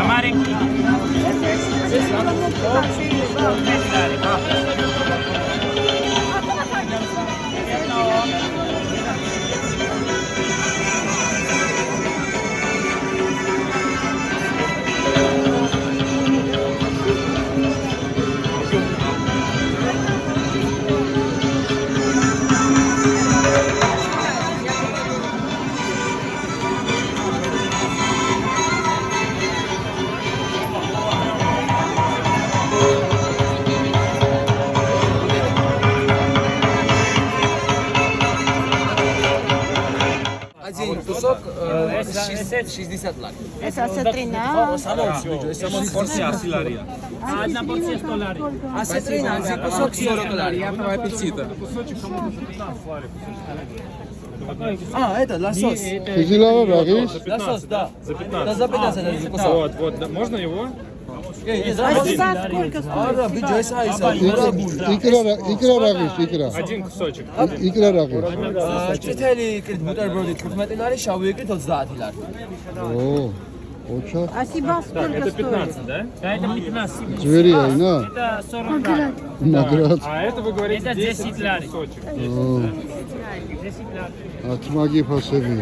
Amare. кусок 60 лак. Eso hace 13 Порція 10 ларія. А одна порція 100 ларій. А це 13, кусок 40 ларій. Приятного аппетита. А, это лосось. Ты да? Лосось, да. За 15. Да, за 15 кусок. Вот, вот. Можно его? Эй, не А забудь. сейчас сколько стоит? А, да, биджо, это айса. Мурабуль. იკრა იკრა რაღის იკრა Один кусочек. იკრა რაღის ჭითელი იქით ბუტერბროდი 15 ლარი, შავი იქით 30 ლარი. ო ოჩა А сиба сколько Это стоит? 15, да? да это 15 ძვერია ინა это 40 лари მაგრად А это вы говорите Это 10 10 лари. кусочек. ო 10 лари ათმაგი ფასები